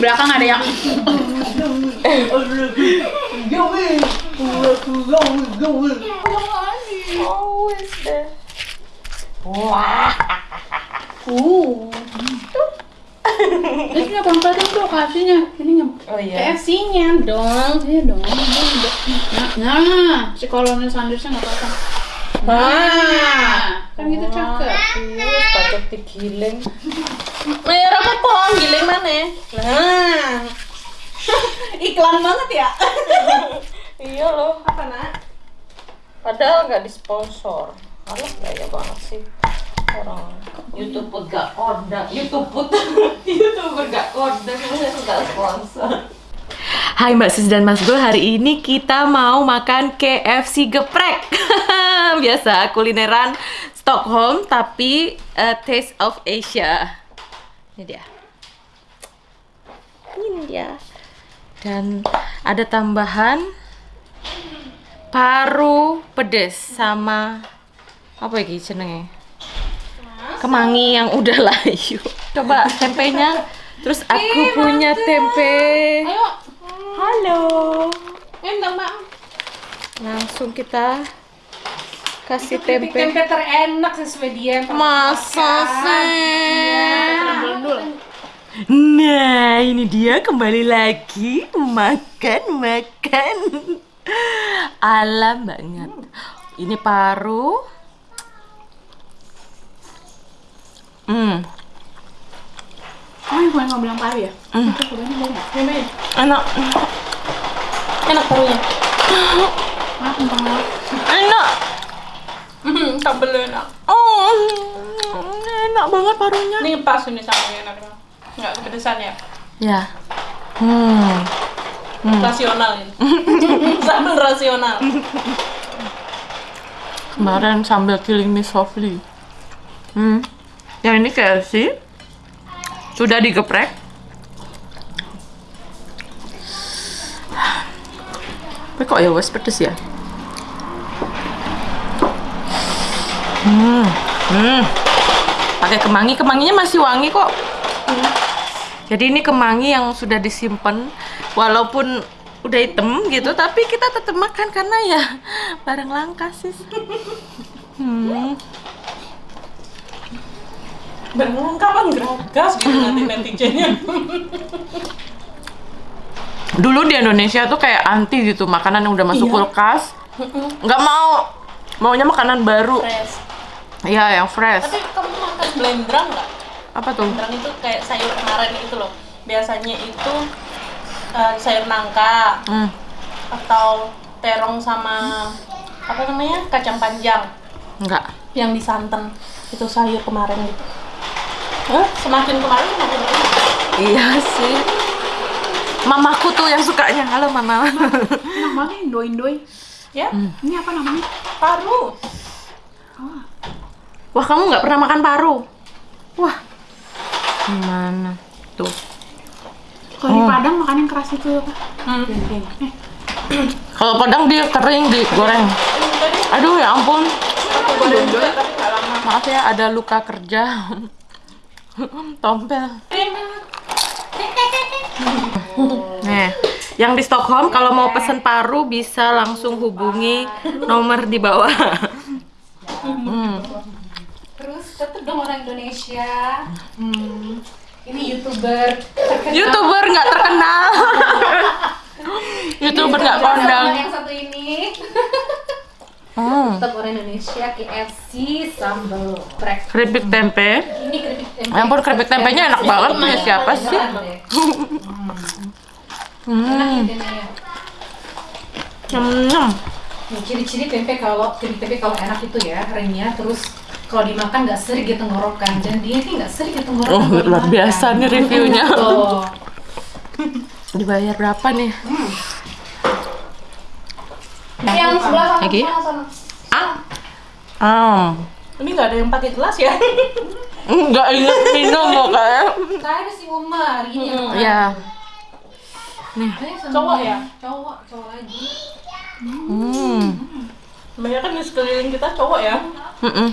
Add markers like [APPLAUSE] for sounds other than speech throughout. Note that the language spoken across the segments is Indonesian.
belakang ada yang deh. Uh. Ini nggak bang tuh kasihnya. Ini nggak. Oh iya. KFC-nya dong. Iya dong. Nah, nah, si kolonel Sandersnya nggak apa-apa. Nah, kan gitu cakep. Terus patut digiling. Mayar [LAUGHS] apa pohon giling mana? Nah. [LAUGHS] Iklan banget ya. [LAUGHS] Iya loh. Apa nak? Padahal nggak disponsor. Alah gaya banget sih orang YouTube gak order YouTube YouTuber gak order nggak sponsor Hai Mbak Sus dan Mas Bro, hari ini kita mau makan KFC geprek. Biasa kulineran Stockholm tapi eh, Taste of Asia. Ini dia. Ini dia. Dan ada tambahan paru pedes sama apa lagi jenenge? Kemangi yang udah layu. Coba tempenya. Terus aku punya tempe. Ayo, Halo. entar mbak. Langsung kita kasih Keripik tempe. tempe terenak sesuai dia. yang Masa sih? Nah, ini dia kembali lagi makan makan. Alam banget. Ini paru. Hmm, Oh, yang kemarin nggak bilang paru ya? Hmm. Itu mau enak. enak parunya. [GASPS] Lah. Enak. Sambel enak Oh, enak banget parunya. Ini pas ini sambelnya enak Nggak kepedesan ya? Ya. Hmm. Rasional ini [LAUGHS] Sambel rasional Kemarin sambil killing me softly. Hmm. Yang ini KFC sudah digeprek. Tapi kok ya wes pedes ya? Hmm. Hmm. Pakai kemangi, kemanginya masih wangi kok. Jadi ini kemangi yang sudah disimpan walaupun udah hitam gitu tapi kita tetap makan karena ya [LAUGHS] barang langka sih. Hmm. Beneran kapan geragas gitu nanti [LAUGHS] netizennya Dulu di Indonesia tuh kayak anti gitu makanan yang udah masuk Iya. kulkas. nggak mau maunya makanan baru. Fresh Iya, yang fresh. Tapi kamu makan blendrang nggak? Apa tuh? Blendrang itu kayak sayur kemarin itu loh Biasanya itu eh, sayur nangka Hmm. Atau terong sama apa namanya kacang panjang Enggak. yang disantan itu sayur kemarin gitu Hah? semakin kemarin semakin enak. Iya sih. Mamaku tuh yang sukanya. Halo mama. Enak banget Indo-Indoi. ya Ini apa namanya? paru Wah, kamu nggak pernah makan paru? Wah. Gimana? Tuh. Kalau di Padang makan yang keras itu apa? Hmm. Dendeng. Eh, Kalau padang dia kering digoreng. Aduh ya ampun. Maaf ya ada luka kerja. [LAUGHS] Tompel. Nih, yang di Stockholm kalau mau pesen paru bisa langsung hubungi nomor di bawah. [LAUGHS] Hmm. Terus tetep dong orang Indonesia. Hmm. Ini youtuber terkenal. Youtuber nggak terkenal. [LAUGHS] Youtuber nggak kondang. Yang satu ini. [LAUGHS] Hmm. Tetap orang Indonesia KFC sambal prek. Keripik tempe. Ini keripik tempe. Ya ampun, keripik tempenya enak banget. Punya siapa sih? [LAUGHS] Hmm. Nyem-nyem. Nih, ciri-ciri tempe kalau keripik tempe kalau enak itu ya renyah terus kalau dimakan nggak sering di tenggorokan dan dia ini nggak sering di tenggorokan. Oh, luar biasa nih reviewnya. [LAUGHS] Tuh. Dibayar berapa nih? Yang sebelah sana, Lagi? sana, sana. Ah. Ah. ini nggak ada yang pakai gelas ya [LAUGHS] Enggak inget minum kok kayak. Saya ada si Umar, ini yang Ya. Sama Cowok ya? Cowok, cowok lagi. Hmm. Banyak kan di sekeliling kita cowok ya Mm-mm.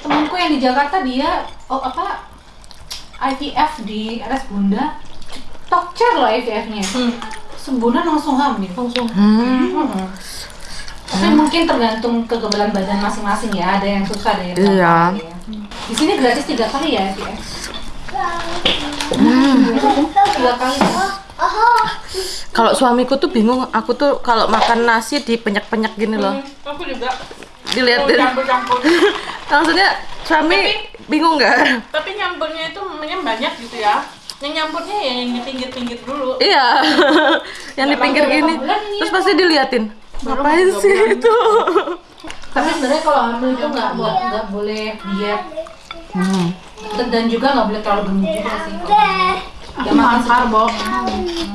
Temanku yang di Jakarta dia oh apa IVF di RS Bunda talk chair loh IVF-nya. Sebulan langsung hamil. Langsung. Hmm. Hmm. Tapi mungkin tergantung kekebalan badan masing-masing ya. Ada yang susah, ada yang. Iya. ya. Di sini gratis tiga kali ya IVF. Tiga kali. ya. Kalau suamiku tuh bingung, aku tuh kalau makan nasi dipenyak-penyak gini loh. Aku juga. Diliatin. Campur-campur. [LAUGHS] Maksudnya suami bingung nggak? Tapi nyampurnya itu namanya banyak gitu ya. Yang nyampurnya ya yang di pinggir-pinggir dulu. Iya. Yang [LAUGHS] di pinggir gini. Terus pasti diliatin. Ngapain sih itu? Tapi sebenarnya kalau hamil itu nggak nggak boleh diet Hmm. dan dan juga nggak boleh terlalu gemuk juga sih. Aku makan karbo.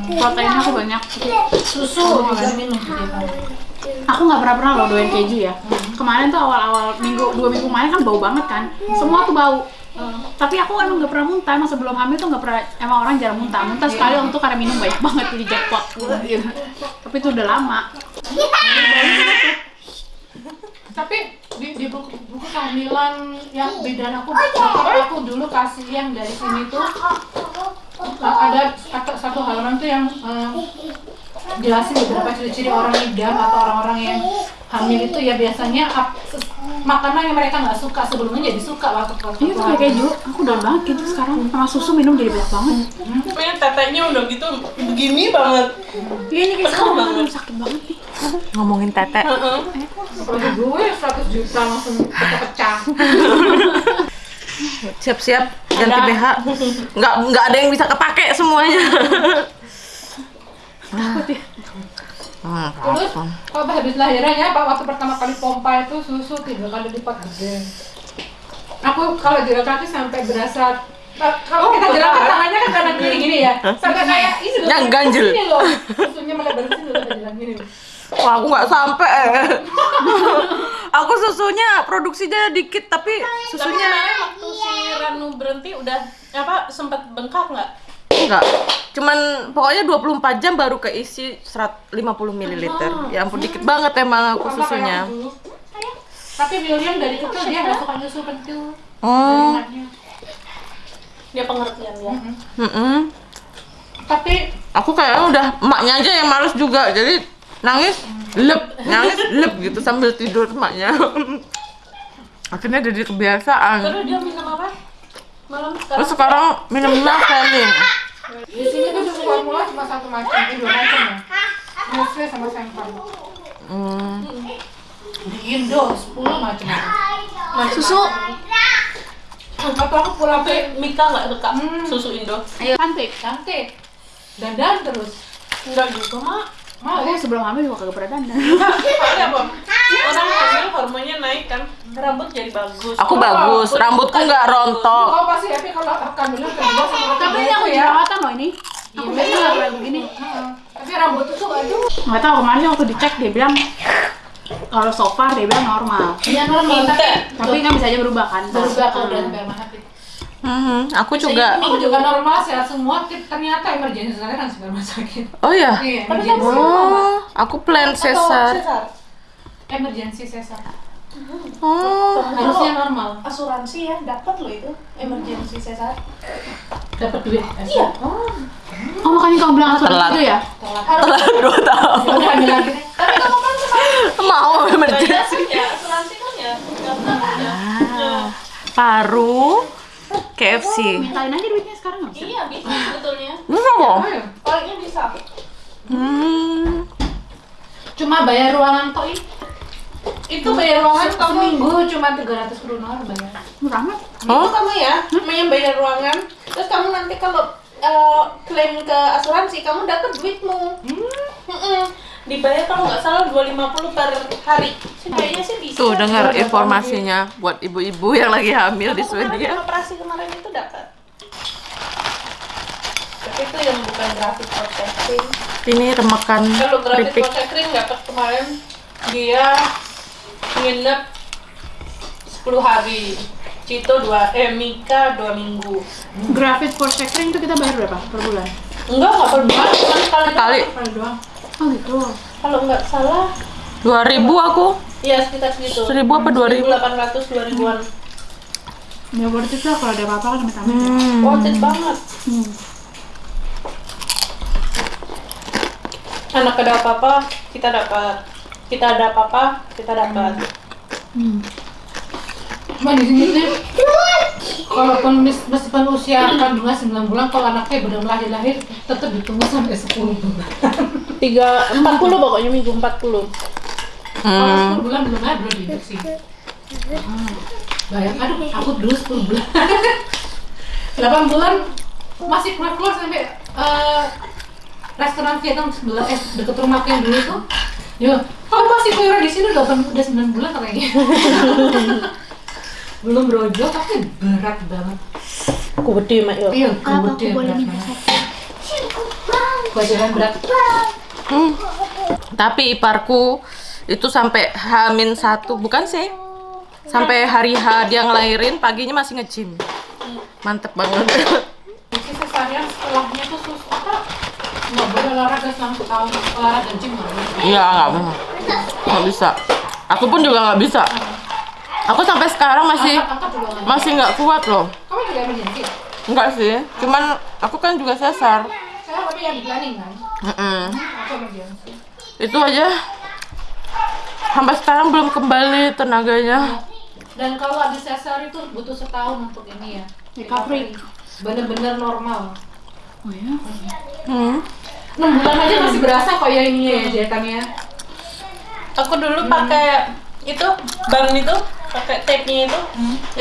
Proteinnya aku banyak. Susu juga minum. Aku nggak pernah pernah loh doain keju ya. Kemarin tuh awal-awal minggu dua minggu kemarin kan bau banget kan. Semua tuh bau. Tapi aku emang nggak pernah muntah. Emang sebelum hamil tuh nggak pernah. Emang orang jarang muntah. Muntah sekali waktu itu karena minum banyak [LAUGHS] banget jadi jackpot. Gitu. Tapi itu udah lama. Tapi di, di buku, buku kehamilan yang bidan aku, bapak aku dulu kasih yang dari sini tuh ada satu, satu halaman tuh yang eh, jelasin beberapa ciri-ciri orang idam atau orang-orang yang hamil itu ya biasanya ap- makanan yang mereka nggak suka sebelumnya jadi suka waktu waktu Iya kayak keju. Aku udah banget gitu sekarang. Sama susu minum jadi banyak banget. Pokoknya tetenya udah gitu begini banget. Iya ini kayak sekarang aduh, sakit banget nih. Ngomongin tete. Apalagi gue 100 juta langsung pecah-pecah. [LAUGHS] Siap-siap ganti BH. Nggak nggak ada yang bisa kepake semuanya. [LAUGHS] Hmm, Terus kalau habis lahiran ya, Pak waktu pertama kali pompa itu susu tiga kali lipat gede. Aku kalau jalan kaki sampai berasa kalau kita jalan kaki tangannya kan kanan kiri gini ya, sampai kayak ini loh, Yang loh, susunya melebar ke sini loh kita jalan gini. Wah, aku nggak sampai. [LAUGHS] aku susunya produksinya dikit tapi Tapi susunya kemarin waktu si Ranu berhenti udah apa sempat bengkak nggak? enggak. Cuman pokoknya 24 jam baru keisi 150 ml. Ya ampun dikit banget emang aku susunya. Tapi William dari kecil dia nggak suka nyusu kentil. Oh. Dia pengertian ya. mm-mm. Tapi Aku kayaknya udah emaknya aja yang males juga. Jadi nangis lep, nangis lep gitu sambil tidur emaknya. [LAUGHS] Akhirnya jadi kebiasaan. Terus dia minum apa? Malam Terus sekarang. sekarang minumnya Felin. di sini tuh susu formula cuma satu macam, ini dua macam ya. Nestle sama Sempar. Hmm. Di Indo 10 macam. Susu. Atau aku pulang ke Mika nggak suka Hmm. susu Indo. Ayo cantik. Cantik. Dandan terus. Enggak juga mak. Mau Aku sebelum hamil juga kagak pernah dandan. [LAUGHS] Soalnya apa? Orang hamil hormonnya naik kan, rambut jadi bagus. Aku bagus, rambutku nggak rontok. Oh pasti happy kalau kandungan kedua sama Tapi ini aku ya. jerawatan loh ini. Aku biasa nggak pernah begini. Heeh. Tapi rambut tuh aduh. Nggak tahu kemarin waktu dicek dia bilang kalau so far dia bilang normal. Iya normal tapi Tapi kan bisa aja berubah kan. berubah kalau udah hati. Mhm, Aku juga. Aku juga normal sehat semua, ternyata emergency saya kan sperma sakit. Oh ya. Iya, Tapi emergency. Oh, aku plan sesar. Emergency sesar. Oh, Harusnya normal. Asuransi ya, dapat loh itu emergency sesar. Dapat duit. Iya. Oh, Oh makanya kamu bilang asuransi Telat. itu ya? telat dua tahun. Tapi kamu kan [LAUGHS] Mau kan ya, asuransi kan ya, daftar ya. Ah, paru KFC. Mintain aja duitnya sekarang nggak bisa? Iya bisa sebetulnya. Bisa kok. Palingnya bisa. Hmm. Cuma bayar ruangan toh ini. Itu bayar ruangan Kamu- seminggu cuma 300 kronor bayar. Murah amat. Oh, Itu kamu ya, yang bayar ruangan. Terus kamu nanti kalau eh, klaim ke asuransi, kamu dapat duitmu. Mm-mm. Dibayar kalau nggak salah 250 per hari. Kayaknya sih bisa. tuh dengar informasinya buat ibu-ibu yang lagi hamil di Aku kemarin Swedia. operasi kemarin itu dapat. Tapi itu yang bukan grafik protecting. Ini remakan Kalau grafik protecting dapat kemarin dia nginep 10 hari. Cito dua, eh Mika dua minggu. Grafis for catering itu kita bayar berapa per bulan? Enggak, nggak per bulan, cuma sekali Sekali. doang. Oh gitu. Kalau nggak salah, 2000 aku. ya sekitar segitu. 1000 apa 2000? 1800 2000-an. Ya worth it lah kalau ada apa-apa kan amit-amit. Hmm. Worth it banget. Hmm. anak ada apa-apa kita dapat kita ada apa-apa kita dapat Hmm. Cuma di sini sih, walaupun mes- meskipun usia kandungan 9 bulan, kalau anaknya belum lahir-lahir, tetap ditunggu sampai 10 bulan. [LAUGHS] tiga empat puluh pokoknya minggu empat puluh Hmm. 10 bulan belum ada, belum diinjeksi. Hmm. Bayang, aduh, aku dulu 10 bulan. [LAUGHS] 8 bulan masih keluar-keluar sampai eh, restoran Vietnam sebelah eh deket rumahku yang dulu itu. Ya, kamu masih keluar di sini udah 8 udah 9 bulan katanya. [LAUGHS] belum brojol tapi berat banget. gede mak yo Iya, boleh berat minta banget. satu? Kewajaran berat. Hmm. Tapi iparku itu sampai hamin satu, bukan sih? Sampai hari H dia ngelahirin, paginya masih nge-gym. Mantep banget. Isi sesarian setelahnya tuh sus apa? Nggak boleh olahraga selama tahun olahraga gym. Iya, nggak bisa. Nggak bisa. Aku pun juga nggak bisa. Aku sampai sekarang masih masih nggak kuat loh. Kamu juga emergency? Enggak sih, cuman aku kan juga sesar. Tapi yang di planning kan? Aku emergency. Itu aja. Sampai sekarang belum kembali tenaganya. Dan kalau habis sesar itu butuh setahun untuk ini ya. Recovery. Bener-bener normal. Oh ya? Hmm. 6 bulan aja masih berasa kok ya ini ya jahitannya. aku dulu pakai itu bang itu pakai tape nya itu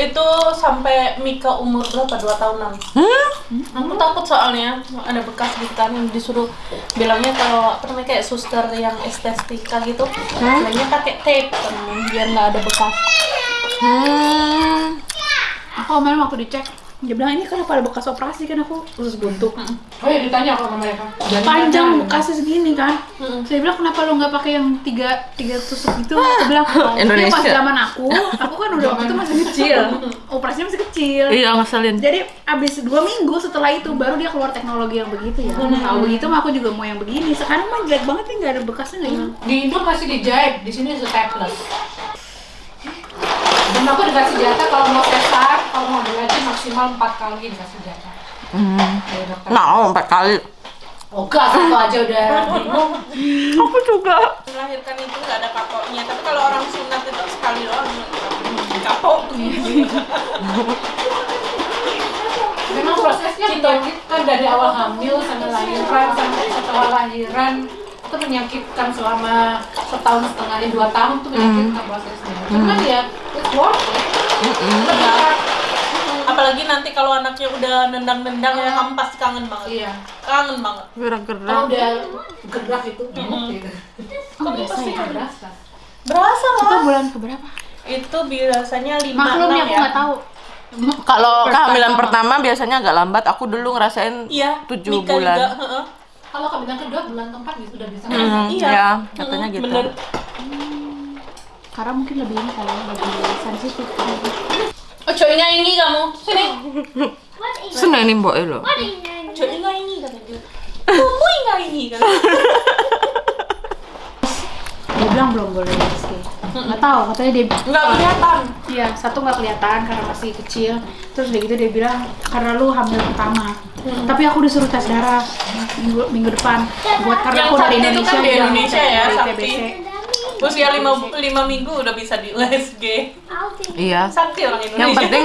itu sampai Mika umur berapa? Dua tahunan. Hmm? aku takut soalnya ada bekas gitu kan disuruh bilangnya kalau namanya kayak suster yang estetika gitu. Bilangnya pakai tape biar nggak ada bekas. Hmm. Aku kemarin waktu dicek, dia bilang ini kenapa ada bekas operasi kan aku usus buntu. Oh ya ditanya kok sama mereka. Jangan Panjang bekasnya segini kan. Saya bilang kenapa lu nggak pakai yang tiga tiga tusuk itu? Aku bilang "Ya, Indonesia. pas zaman aku, aku kan udah waktu itu masih kecil, [LAUGHS] operasinya masih kecil. Iya ngeselin. Jadi abis dua minggu setelah itu baru dia keluar teknologi yang begitu ya. Kalau begitu mah aku juga mau yang begini. Sekarang mah jelek banget nih nggak ada bekasnya nggak hilang. Di Indo masih dijahit, di sini staples. Dan aku dikasih jatah kalau mau sesar, kalau mau belajar maksimal 4 kali dikasih jatah. Hmm. Dokter. Mau empat kali. Oh enggak, satu aja udah bingung. Aku juga. melahirkan itu nggak ada kapoknya tapi kalau orang sunat itu sekali doang kapok Memang prosesnya menyakitkan dari awal hamil sampai lahiran sampai setelah lahiran itu menyakitkan selama setahun setengah ya dua tahun tuh menyakitkan prosesnya. Cuman ya it's worth it. Benar. Apalagi nanti kalau anaknya udah nendang-nendang ya kamu pasti kangen banget Iya. kangen banget Kalau Gerak-gerak. udah gerak itu gitu. Oh berasa Pasti ya? berasa. berasa Itu lah bulan keberapa? itu biasanya lima Maklum enam ya aku ya nggak tahu. Kalau kehamilan pertama biasanya agak lambat. Aku dulu ngerasain iya tujuh Mika bulan. juga, heeh. Kalau kebilang kedua bulan keempat gitu udah bisa Hmm, ngerasain. Iya. ya, katanya Mm, gitu. bener. Karena mungkin lebih ini kali ya, lebih sensitif. Oh coynya ini kamu sini Seneng nih mbok lo. kata dia kamu nggak ini kan Dia bilang belum boleh USG. Nggak tahu, katanya dia nggak kelihatan Iya, satu nggak kelihatan karena masih kecil. Terus udah gitu dia bilang karena lu hamil pertama. Tapi aku disuruh tes darah minggu, minggu depan. Buat karena Yang aku dari itu Indonesia. kan di dia Indonesia ya. TBC. Usia lima, lima minggu udah bisa di USG Iya. sakti orang Indonesia Yang penting,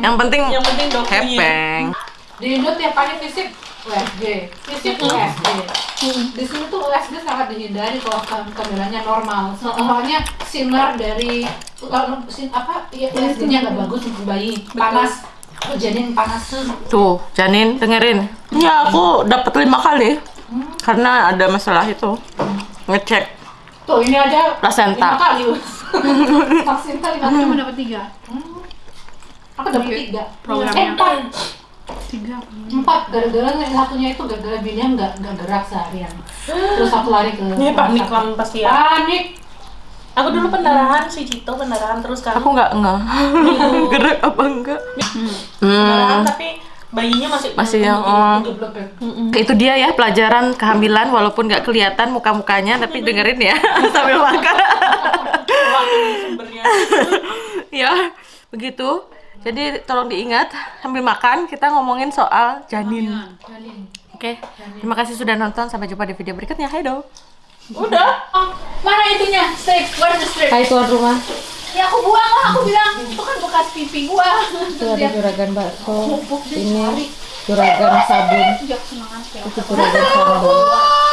yang penting yang penting hepeng. Di Indo tiap kali visit USG, visit USG. Di sini tuh USG sangat dihindari kalau ke- kehamilannya normal. Soalnya sinar dari kalau sin apa ya USG-nya nggak bagus untuk bayi, panas, oh, janin panas. Tuh, Janin dengerin. Ya aku dapat lima kali karena ada masalah itu. Ngecek. Tuh ini aja Placenta. lima kali. Vaksin kali lima Aku kali. cuma dapat tiga. Aku dapat tiga. Programnya. Eh, empat. Tiga. Empat. Gara-gara yang satunya itu gara-gara bininya nggak nggak gerak seharian. Terus aku lari ke. ini panik kamu pasti ya Panik. aku dulu pendarahan si Cito pendarahan terus kan Aku nggak nggak [LAUGHS] gerak apa enggak. pendarahan Hmm. tapi bayinya masih Masih yang oh. Geblek ya. Itu dia ya pelajaran kehamilan walaupun nggak kelihatan muka-mukanya tapi dengerin ya [LAUGHS] sambil makan. [LAUGHS] ya, begitu. Jadi tolong diingat sambil makan kita ngomongin soal janin. Janin. Oke, terima kasih sudah nonton. Sampai jumpa di video berikutnya. Hai do. Udah. Oh, mana itunya? Strip, where's the strip? Hai tuan rumah. Ya aku buang lah, aku bilang itu kan bekas pipi gua. Itu ada juragan bakso. Ini juragan sabun. Itu juragan sambal.